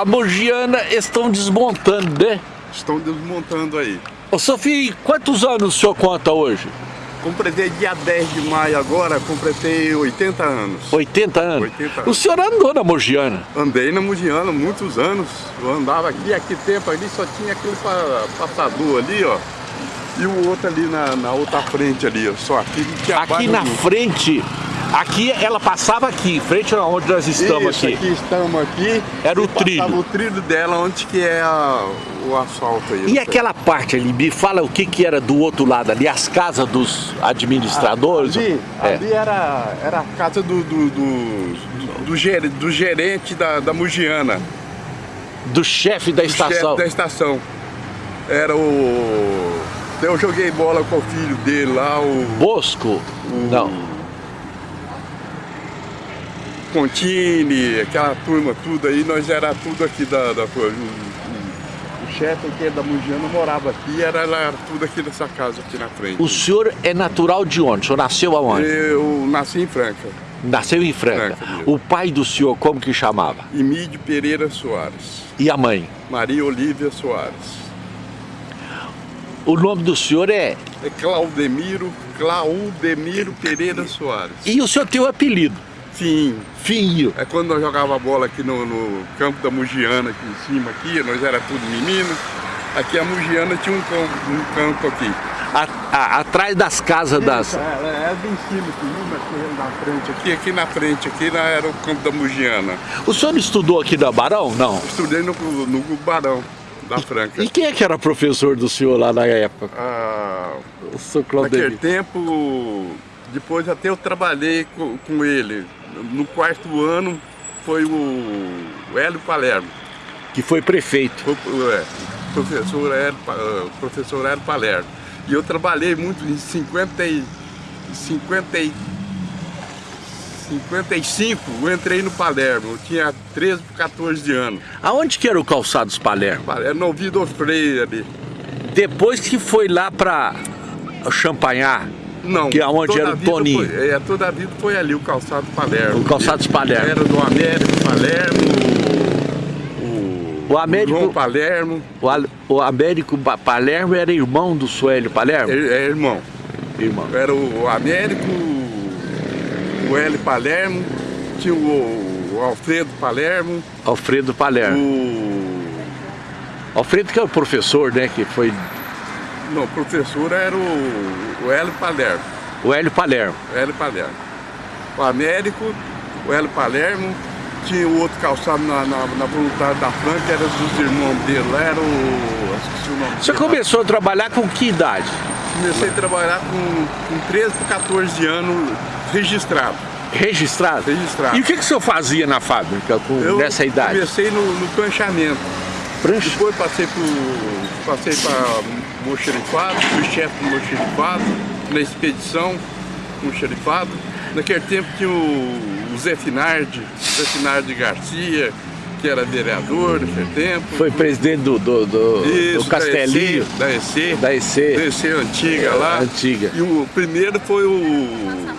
a Mogiana estão desmontando, né? Estão desmontando aí. Ô Sofia, quantos anos o senhor conta hoje? Completei dia 10 de maio agora, completei 80 anos. 80 anos? 80 anos. O senhor andou na Mogiana? Andei na Mogiana muitos anos. Eu andava aqui, aqui tempo ali só tinha aquele passador ali, ó. E o outro ali na, na outra frente ali, ó. Só aqui tinha Aqui na frente Aqui ela passava aqui, em frente onde nós estamos Isso, aqui. aqui estamos aqui. Era o trilho. o trilho dela, onde que é a, o asfalto aí. E aquela parte ali, me fala o que que era do outro lado ali, as casas dos administradores? Ali, é. ali era, era a casa do, do, do, do, ger, do gerente da, da Mugiana. Do chefe da do estação? chefe da estação. Era o... Eu joguei bola com o filho dele lá, o... Bosco? O, Não. Contini, aquela turma tudo aí, nós era tudo aqui da... da o, chefe aqui da Mugiana morava aqui, era, era tudo aqui nessa casa aqui na frente. O senhor é natural de onde? O senhor nasceu aonde? Eu nasci em Franca. Nasceu em Franca. Franca o pai do senhor, como que chamava? Emílio Pereira Soares. E a mãe? Maria Olívia Soares. O nome do senhor é? É Claudemiro, Claudemiro Pereira Soares. E o senhor tem o um apelido? Sim. Finho. É quando nós jogava bola aqui no, no, campo da Mugiana, aqui em cima, aqui, nós era tudo menino. Aqui a Mugiana tinha um campo, um campo aqui. A, a, atrás das casas das... É, é bem em cima aqui, aqui na frente, aqui, aqui na frente, aqui na, era o campo da Mugiana. O senhor estudou aqui na Barão? Não. Estudei no, no Barão da Franca. E quem é que era professor do senhor lá na época? Ah, o senhor Claudemir. Naquele tempo, depois até eu trabalhei com, com ele. No quarto ano foi o Hélio Palermo. Que foi prefeito. Foi, é, professor Hélio, professor Hélio Palermo. E eu trabalhei muito em 50 e, 50 e, 55, eu entrei no Palermo, eu tinha 13 para 14 anos. Aonde que era o Calçados Palermo? Era no Vido Freire ali. Depois que foi lá para Champanhar, não, que é onde era o Toninho. Foi, é, toda a vida foi ali, o calçado Palermo. O calçado Palermo. Era do Américo Palermo, o, Américo, o João Palermo. O, o Américo Palermo era irmão do Suélio Palermo? É, é irmão. Irmão. Era o Américo, o Hélio Palermo, tinha o, o Alfredo Palermo. Alfredo Palermo. O... Alfredo que é o professor, né, que foi... Não, o professor era o, o Hélio Palermo. O Hélio Palermo. O Hélio Palermo. O Américo, o Hélio Palermo, tinha o outro calçado na, na, na voluntária da Franca, era dos irmãos dele, lá era o... esqueci o nome Você começou a trabalhar com que idade? Comecei a trabalhar com, com 13 para 14 anos registrado. Registrado? Registrado. E o que, que o senhor fazia na fábrica com, Eu nessa idade? comecei no, no pranchamento. Prancha? Depois passei para passei para mocherifado, fui chefe do mocherifado, na expedição, mocherifado. Naquele tempo tinha o, o Zé Finardi, Zé Finardi Garcia, que era vereador naquele tempo. Foi presidente do, do, do, Isso, do Castelinho. Da EC. Da EC. Da EC antiga lá. Antiga. E o primeiro foi o...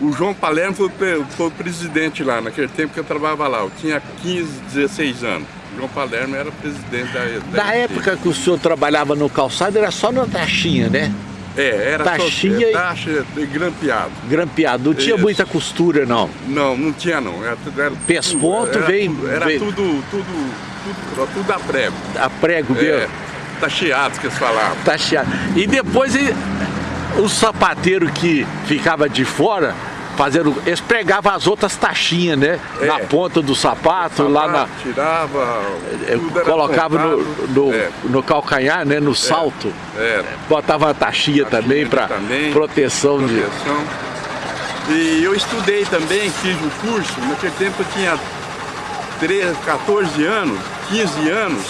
O João Palermo foi, foi o presidente lá, naquele tempo que eu trabalhava lá. Eu tinha 15, 16 anos. O João Palermo era presidente da... da Na época que o senhor trabalhava no calçado, era só na taxinha, né? É, era taxinha só, taxa de grampeado. Grampeado, não tinha Isso. muita costura não? Não, não tinha não. Era, era Pesponto veio... Era veio... tudo, tudo, tudo, tudo a prego. A prego mesmo? É, tacheado que eles falavam. Tacheado. E depois o sapateiro que ficava de fora, fazendo, eles pregavam as outras taxinhas, né? É. Na ponta do sapato, sapato lá na... Tirava, era colocava no, no, É. no calcanhar, né? No salto. Era. Botava a taxinha, Taxinha também para proteção, proteção. E eu estudei também, fiz o curso, naquele tempo eu tinha 13, 14 anos, 15 anos,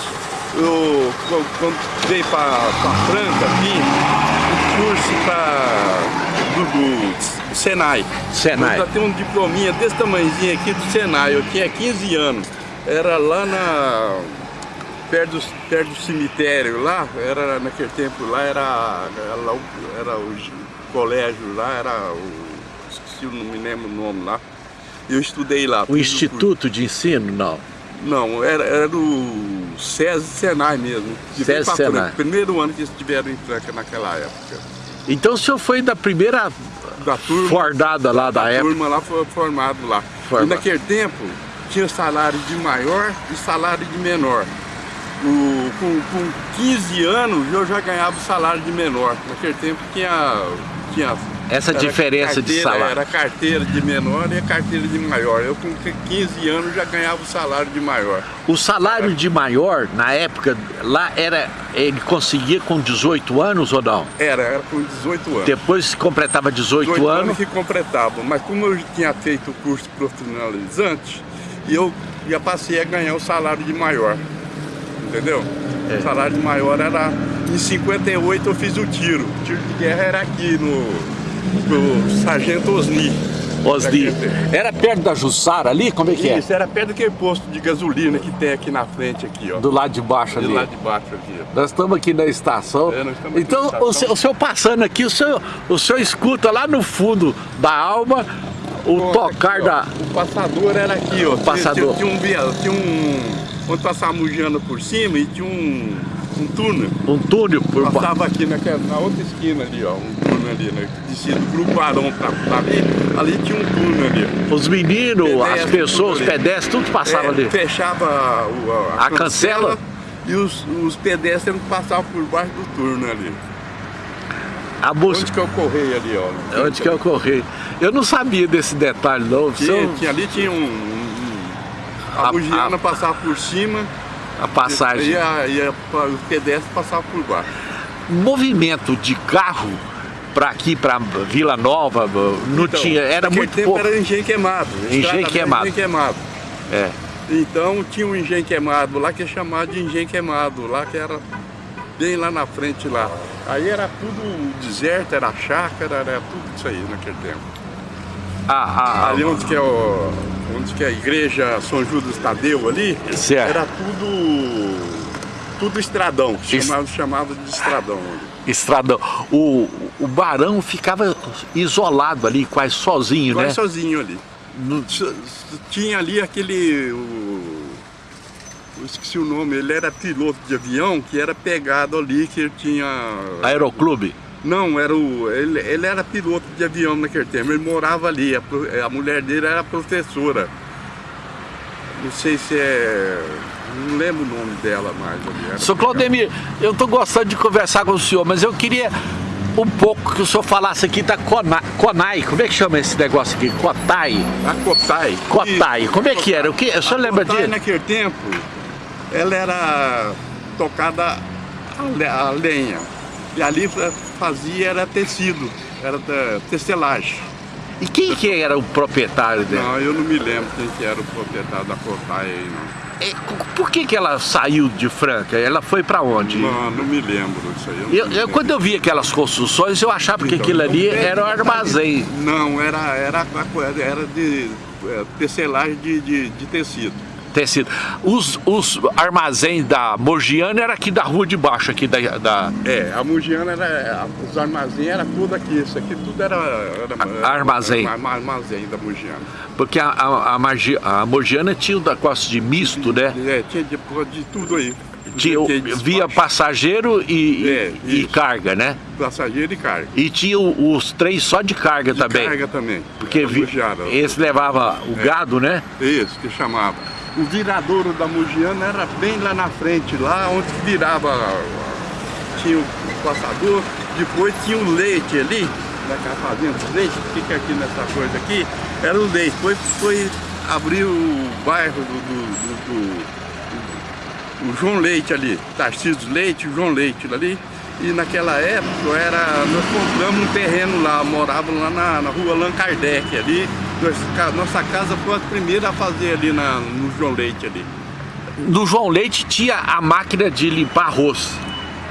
eu quando veio para a Franca aqui, o curso pra, do, do Senai. Senai. Eu já tenho um diplominha desse tamanhozinho aqui do Senai, eu tinha 15 anos. Era lá na perto do, perto do cemitério lá, era naquele tempo lá era, era, o- era o gi- colégio lá, era o. esqueci, não me lembro o nome lá. Eu estudei lá. O Instituto de Ensino, não. Não, era, era do SESI Senai mesmo. SESI Senai. Primeiro ano que eles tiveram em Franca naquela época. Então o senhor foi da primeira da turma, fordada lá da, da época? A turma lá foi formado lá. Formado. E naquele tempo tinha salário de maior e salário de menor. O, com, com 15 anos eu já ganhava o salário de menor. Naquele tempo tinha, tinha essa diferença de salário? Era carteira de menor e a carteira de maior. Eu com 15 anos já ganhava o salário de maior. O salário de maior, na época, lá era, ele conseguia com 18 anos ou não? Era, era com 18 anos. Depois completava 18, 18 anos? anos que completava, mas como eu tinha feito o curso profissionalizante, eu já passei a ganhar o salário de maior, entendeu? É. O salário de maior era, em 58 eu fiz o tiro, o tiro de guerra era aqui no do Sargento Osni. Osni. Era perto da Jussara ali? Como é que é? Isso, era perto daquele posto de gasolina que tem aqui na frente aqui, ó. Do lado de baixo ali? Do lado de baixo aqui. Ó. Nós estamos aqui na estação. É, então, na estação. O, senhor, o senhor passando aqui, o senhor, o senhor escuta lá no fundo da alma o Bom, tocar aqui, da... O passador era aqui, ó. O passador. Tinha, tinha um... Tinha um onde passava mujando por cima e tinha um, um túnel. Um túnel por Passava aqui naquela, na outra esquina ali, ó, um túnel ali, né? Descia do Grupo Arão pra, pra ali, ali tinha um túnel ali. Os meninos, as pessoas, os pedestres, tudo passava é, ali. Fechava o, a, a, cancela, cancela e os, os pedestres passavam por baixo do túnel ali. A busca... Onde que é o correio ali, ó? Onde que o correio? Eu não sabia desse detalhe não. Tinha, tinha ali tinha um, a, a bugiana passava por cima. A passagem. E, a, e a, o pedestre passava por baixo. Movimento de carro para aqui, para Vila Nova, não então, tinha, era muito tempo pouco. era engenho queimado. Engenho queimado. Engenho queimado. É. Então tinha um engenho queimado lá que é chamado de engenho queimado, lá que era bem lá na frente lá. Aí era tudo deserto, era chácara, era tudo isso aí naquele tempo. Ah, ah, Ali onde que é o onde que é a igreja São Judas Tadeu ali, certo. era tudo, tudo estradão, chamava, chamava de estradão. Estradão. O, o barão ficava isolado ali, quase sozinho, quase né? Quase sozinho ali. No... Tinha ali aquele... O... Eu esqueci o nome, ele era piloto de avião que era pegado ali, que ele tinha... Aeroclube? Não, era o, ele, ele era piloto de avião naquele tempo, ele morava ali, a, a mulher dele era professora. Não sei se é... Não lembro o nome dela mais ali. Sr. Claudemir, eu estou gostando de conversar com o senhor, mas eu queria um pouco que o senhor falasse aqui da Conai, Conai. como é que chama esse negócio aqui? Cotai? A Cotai. Cotai, como é que era? O, que, o senhor a lembra Cotai, disso? naquele tempo, ela era tocada a lenha. E ali fazia era tecido, era tecelagem. E quem que era o proprietário dela? Não, eu não me lembro quem que era o proprietário da Cotai aí, não. É, por que, que ela saiu de Franca? Ela foi para onde? Não, não me lembro disso aí. Eu, eu, quando eu vi aquelas construções, eu achava que então, aquilo ali era um armazém. Não, era, era, era de é, tecelagem de, de, de tecido tecido. Os, os armazéns da Morgiana era aqui da rua de baixo, aqui da... da... É, a Morgiana era... Os armazéns era tudo aqui, isso aqui tudo era... era armazém. Era, armazém da Morgiana. Porque a, a, a, a Morgiana tinha o negócio de misto, né? É, tinha de, de tudo aí. Tinha, via passageiro e, é, e carga, né? Passageiro e carga. E tinha os três só de carga de também. carga também. Porque vi, esse levava o é, gado, né? Isso, que chamava o viradouro da Mugiana era bem lá na frente, lá onde virava, tinha o passador, depois tinha o leite ali, naquela fazenda de leite, que fica aqui nessa coisa aqui, era o leite, depois foi abrir o bairro do, do, do, do, do João Leite ali, Tarcísio Leite, João Leite ali, e naquela época era, nós compramos um terreno lá, morávamos lá na, na rua Allan Kardec ali, nossa casa foi a primeira a fazer ali na, no João Leite ali. No João Leite tinha a máquina de limpar arroz.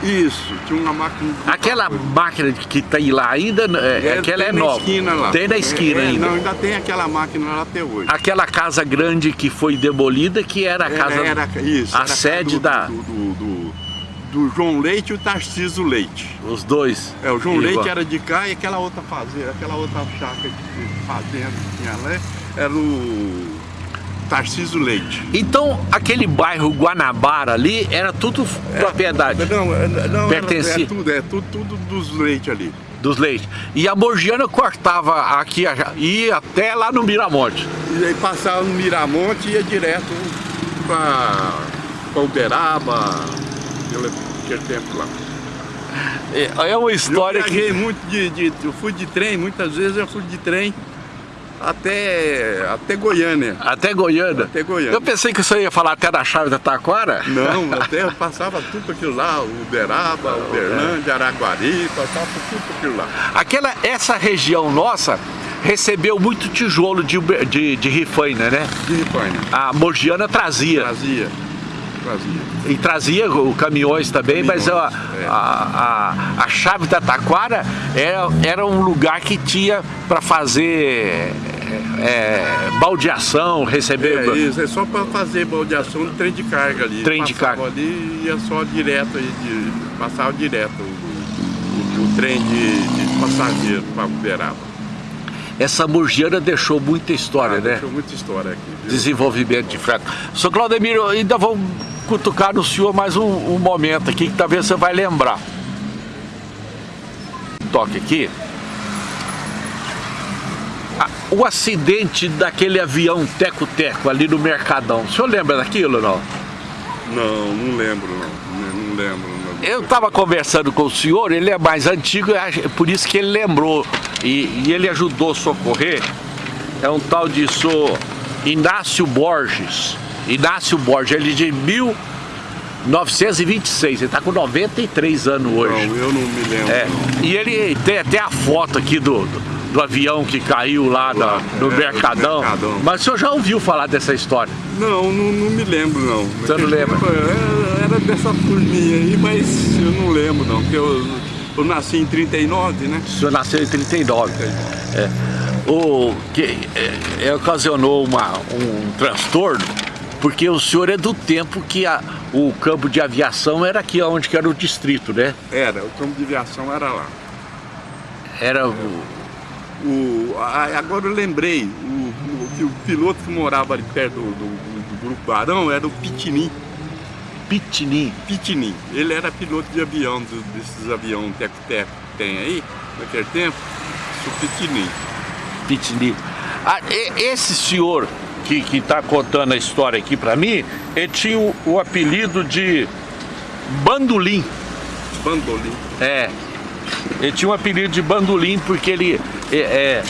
Isso, tinha uma máquina de Aquela máquina que tem lá ainda, é, é aquela é nova. Esquina lá. Tem na esquina é, ainda. Não, ainda tem aquela máquina lá até hoje. Aquela casa grande que foi demolida, que era a casa, era, isso, a era sede do, da... Do, do, do, João Leite e o Tarcísio Leite. Os dois. É, o João Igual. Leite era de cá e aquela outra fazenda, aquela outra chácara de fazenda que tinha lá, era o Tarcísio Leite. Então, aquele bairro Guanabara ali era tudo propriedade Não, não Pertencia. é tudo, é tudo, tudo dos Leite ali. dos leites. E a Morgiana cortava aqui, a- ia até lá no Miramonte. E aí passava no Miramonte e ia direto para Uberaba, aquele tempo lá. É é uma história eu que... muito de, de- Eu fui de trem, muitas vezes eu fui de trem até, até Goiânia. Até Goiânia. Até Goiânia. Eu pensei que você ia falar até da chave da Taquara. Não, até passava tudo aquilo lá, Uberaba, Uberlândia, Araguari, passava tudo aquilo lá. Aquela, essa região nossa recebeu muito tijolo de, de, de Rifaina, né? De Ripaina. A Morgiana trazia. Trazia, trazia. E trazia o- caminhões também, mas a, Caminhões, é. a, a, a chave da Taquara era, era um lugar que tinha para fazer é, baldeação, receber. É isso, é só para fazer baldeação de trem de carga ali. Trem de carga. ali e ia só direto, aí, de, passava direto o, o- o trem de, de passageiro para Uberaba. Essa Morgiana deixou muita história, Ah, né? Deixou muita história aqui. viu? Desenvolvimento de frete. Sr. Claudemiro, ainda vou cutucar no senhor mais um, um momento aqui que talvez você vai lembrar. Toque aqui. Ah, O acidente daquele avião teco-teco ali no Mercadão. O senhor lembra daquilo ou não? Não, não lembro não. Não- lembro. não. Eu estava conversando com o senhor, ele é mais antigo, por isso que ele lembrou. E, e ele ajudou a socorrer. É um tal de sou Inácio Borges. Inácio Borges, ele é de 1926, ele está com 93 anos hoje. Não, eu não me lembro. É, não. e ele tem até a foto aqui do, do, do avião que caiu lá na- Lá, no é, Mercadão. Mercadão. Mas o senhor já ouviu falar dessa história? Não, não, não me lembro não. Você não lembra? tempo, Era, era dessa turminha aí, mas eu não lembro não, porque eu, eu nasci em 39, né? O senhor nasceu em 39. É. O que é, é, ocasionou uma, um transtorno, porque o senhor é do tempo que a- o campo de aviação era aqui onde que era o distrito, né? Era, o campo de aviação era lá. Era o, O, a- agora eu lembrei, o, o, o piloto que morava ali perto do, do- do Grupo Barão era o Pitini. Pitini. Pitini. Ele era piloto de avião, desses aviões teco-teco que tem aí, naquele tempo. O Pitini. Pitini. Ah, esse senhor que está contando a história aqui para mim, ele tinha o, o apelido de Bandolim. Bandolim. É. Ele tinha um apelido de bandolim porque ele. É, é,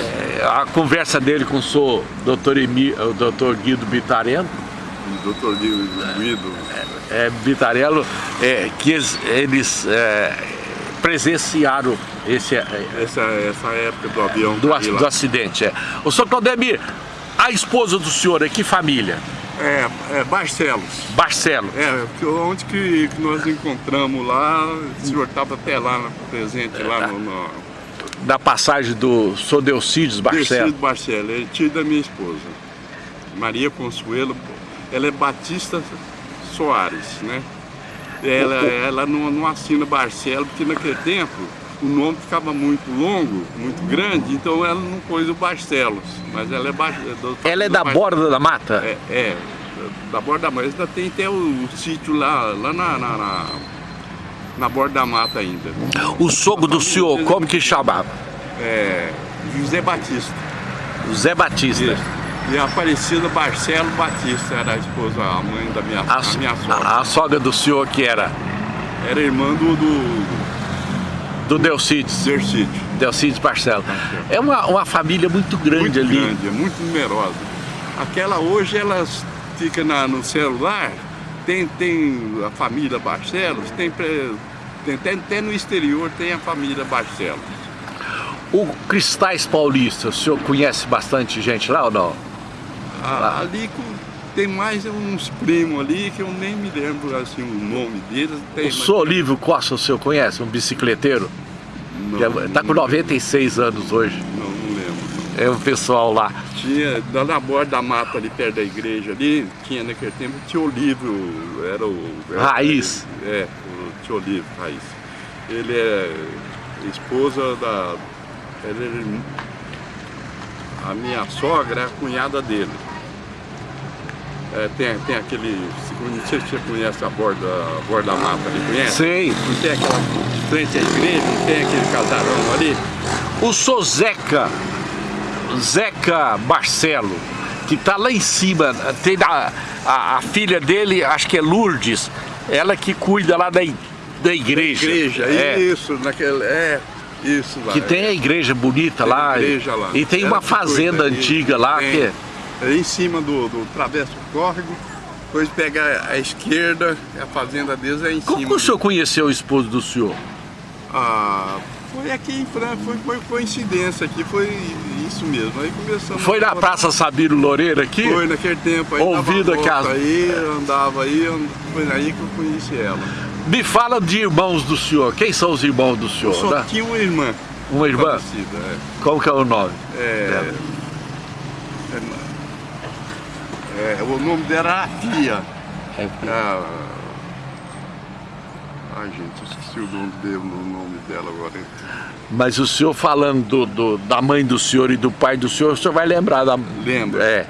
é, a conversa dele com o senhor Dr. Emi, o Dr. Guido Bitarello, O doutor Guido. é, Bitarello, é, que eles, eles, é, presenciaram esse, é, Essa, essa época do avião. do, do acidente. É. O senhor Claudemir, a esposa do senhor é que família? É, é, Barcelos. Barcelo. É, onde que, que nós encontramos lá, o senhor estava até lá presente, lá no, no Da passagem do senhor Delcides Barcelo. Dercido Barcelos, ele é tio da minha esposa. Maria Consuelo, ela é Batista Soares, né? Ela, ela não, não assina Barcelo, porque naquele tempo o nome ficava muito longo, muito grande, então ela não pôs o Barcelos, mas ela é, Bar, do- Ela é da Bar- borda da mata? É, é, da borda da mata. Ainda tem até o, o sítio lá, lá na, na, na, na borda da mata ainda. O sogro do senhor, como que chamava? É, José Batista. Zé Batista. E a Aparecida Barcelo Batista era a esposa, a mãe da minha, A, a minha sogra. a- a sogra do senhor que era Era irmã do, do do Delcides, Dercídio. Delcides Barcelo. É uma, uma família muito grande Muito ali. grande, é muito numerosa. Aquela hoje elas fica na, no celular, tem, tem a família Barcelos, tem, tem até, até no exterior tem a família Barcelos. O Cristais Paulista, o senhor conhece bastante gente lá ou não? A- Ali tem mais uns primos ali que eu nem me lembro assim, o nome deles. Tem, O mas- Olívio Costa, o senhor conhece? Um bicicleteiro? Não, Está com não- 96 anos hoje. Não, não lembro. É o pessoal lá. Tinha, lá na borda da mata ali perto da igreja ali, tinha naquele tempo, tinha Olívio, era o... era- Raiz. É, o tio Olívio, Raiz. Ele é esposa da... Ele, é- a minha sogra é a cunhada dele. É, tem, tem aquele, não sei se você conhece a borda, a borda mata ali, conhece? Sei. Não tem aquela, frente à igreja, não tem aquele casarão ali? O sou Zeca, Zeca Marcelo, que tá lá em cima, tem a, a, a filha dele, acho que é Lourdes, ela que cuida lá da, da igreja. Da igreja, é. isso, naquele, é, isso lá. Que tem a igreja bonita tem lá. igreja lá. E tem Ela uma cuida, fazenda antiga lá Tem. que É em cima do, do travesso do córrego, depois pega a esquerda, a fazenda deles é em Como cima. que o senhor conheceu o esposo do senhor? Ah, foi aqui em Franca, foi, foi coincidência aqui, foi isso mesmo. Aí começamos. Foi na a- Praça Sabino Loureiro aqui? Foi naquele tempo aí. Volta as- aí, andava aí, foi aí que eu conheci ela. Me fala de irmãos do senhor. Quem são os irmãos do Eu senhor? só né? tinha uma irmã. Uma irmã? falecida, é. Qual que é o nome? É, é, é, o nome dela era Tia. Ah, ai gente, eu esqueci o nome, dele, o nome dela agora. Mas o senhor falando do, do- da mãe do senhor e do pai do senhor, o senhor vai lembrar da... Lembro. É.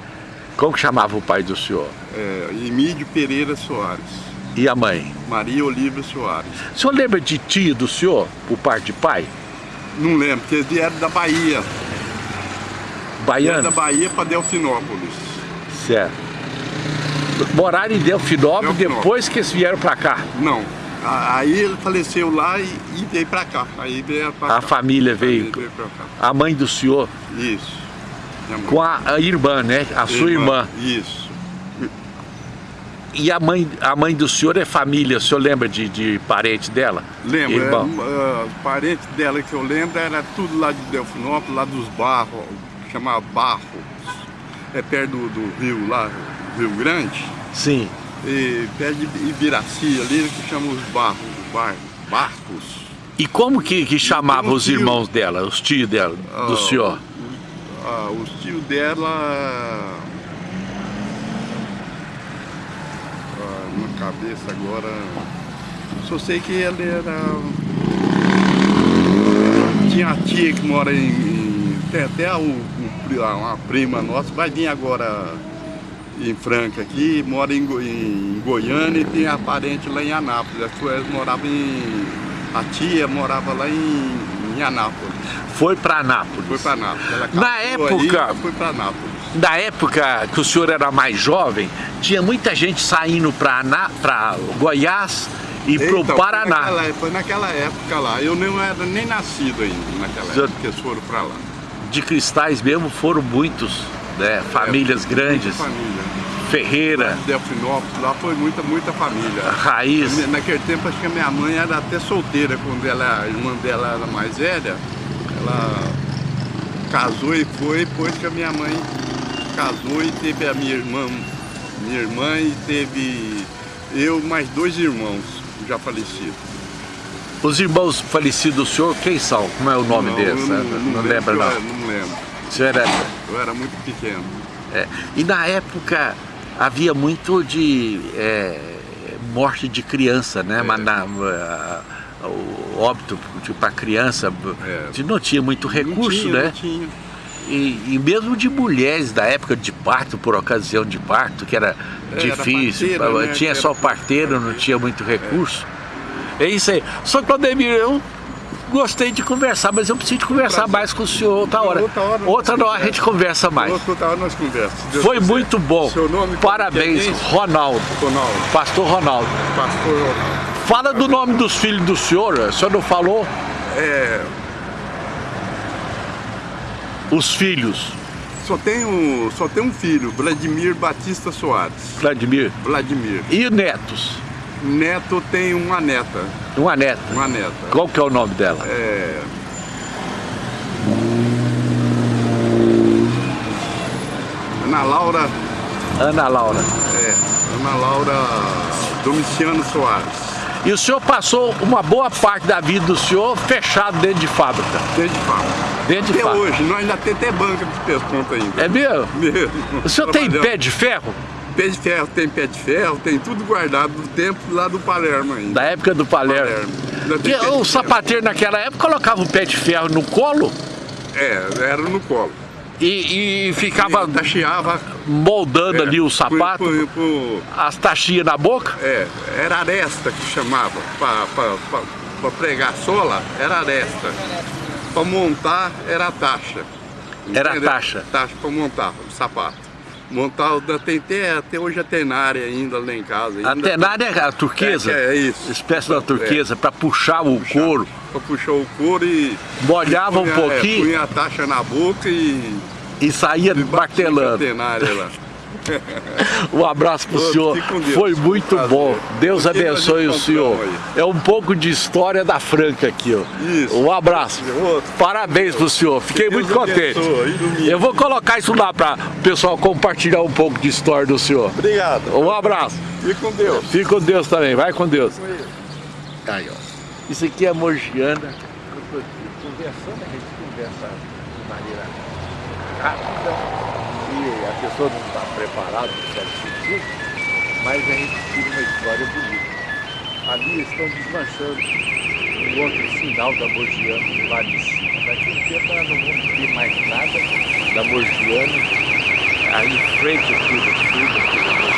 Como que chamava o pai do senhor? É, Emílio Pereira Soares. E a mãe? Maria Olívia Soares. O senhor lembra de tia do senhor, por parte de pai? Não lembro, porque eles vieram da Bahia. Vieram Baiano? da Bahia para Delfinópolis. Certo. Moraram em Delfinópolis Delfinópolis. depois que eles vieram pra cá. Não. a- Aí ele faleceu lá e, e veio pra cá. Aí veio pra A cá. família veio. Aí veio. A mãe do senhor Isso. Com a, a irmã, né? A sua irmã. Isso. E a mãe, a mãe do senhor é família, o senhor lembra de, de parente dela? Lembro, Irmão. é, ah, os parentes dela que eu lembro era tudo lá de Delfinópolis, lá dos Barros, chamava Barros. É perto do, do rio lá, Rio Grande. Sim. E perto de Ibiraci ali, que chama os Barros, bar, Barcos. E como que, que chamava os tio. irmãos dela, os tios dela, do Ah, senhor? Ah, os tios dela. Ah, na cabeça agora. Só sei que ele era. Tinha a tia que mora em. em- tem até o, pri- uma prima nossa, vai vir agora em Franca aqui, mora em, Go- em Goiânia e tem a parente lá em Anápolis. A sua morava em. A tia morava lá em, em Anápolis. Foi para Anápolis. Foi para Anápolis. Ela Na aí, época- foi para Anápolis. Na época que o senhor era mais jovem, tinha muita gente saindo para Goiás e para o Então, Paraná. Foi naquela, foi naquela época lá. Eu não era nem nascido ainda naquela época que eles foram para lá. De cristais mesmo foram muitos, né? Famílias É, grandes. Família. Ferreira, Delfinópolis, lá foi muita, muita família. Raiz. Naquele tempo acho que a minha mãe era até solteira, quando ela, a irmã dela era mais velha, ela casou e foi, depois que a minha mãe casou e teve a minha irmã, minha irmã e teve eu mais dois irmãos já falecidos. Os irmãos falecidos do senhor, quem são? Como é o nome Não, deles? eu né? Não, lembra não. não lembro. O senhor era- Eu era muito pequeno. é. E na época havia muito de é, morte de criança, né? É. Mas na, a- o óbito para criança É. não tinha muito recurso, não tinha, né? Não tinha. E, e mesmo de mulheres da época de parto, por ocasião de parto, que era Era difícil, parteira, né, tinha só parteiro, não tinha muito recurso. É isso aí. Só Claudemir, eu gostei de conversar, mas eu preciso conversar Prazer. mais com o senhor outra hora. Outra hora Outra hora a gente conversa mais. Outra hora nós conversamos. Foi quiser. muito bom. Seu nome? Parabéns, Como que é Ronaldo. Ronaldo. Pastor Ronaldo. Pastor Ronaldo. Fala do nome dos filhos do senhor, o senhor não falou? É, Os filhos, só, tenho, só tem um filho, Vladimir Batista Soares. Vladimir. Vladimir. E netos? Neto tem uma neta. Uma neta. Uma neta. Qual que é o nome dela? É, Ana Laura. Ana Laura. É, Ana Laura Domiciano Soares. E o senhor passou uma boa parte da vida do senhor fechado dentro de fábrica. Desde fábrica. Dentro de Até fábrica. hoje, nós ainda tem até banca de pesconto ainda. É mesmo? Mesmo. O senhor tem pé de ferro? Pé de ferro, tem pé de ferro, tem tudo guardado do tempo lá do Palermo ainda. Da época do Palermo. Palermo. De o sapateiro naquela época colocava o pé de ferro no colo É, era no colo. E, e ficava tacheava, moldando é, ali o sapato, por, por, as taxinhas na boca? É, era aresta que chamava, para pregar a sola era aresta, para montar era taxa. Era taxa? Taxa para montar o sapato. Montar, tem até, até hoje a tenária ainda lá em casa. A tenária é a turquesa? É, é isso. Espécie da turquesa, é. para puxar o puxar, couro. Para puxar o couro e... Molhava um pouquinho? É, punha a taxa na boca e... E saía e martelando. A tenária lá. um abraço para o senhor, foi muito bom. Deus abençoe o senhor. É um pouco de história da Franca aqui. Ó. Isso. Um abraço. Parabéns para o senhor, fiquei muito contente. Eu vou colocar isso lá para o pessoal compartilhar um pouco de história do senhor. Obrigado. Um abraço. Fique com Deus. Fique com Deus também, vai com Deus. Aí, ó. Isso aqui é Morgiana. Conversando, a gente conversa de maneira rápida pessoa não está preparada no certo sentido, mas a gente tira uma história bonita. Ali estão desmanchando um outro sinal da Morgiana lá de cima. Daqui a tempo nós não vamos ter mais nada da Morgiana aí em frente aqui do sul, aqui do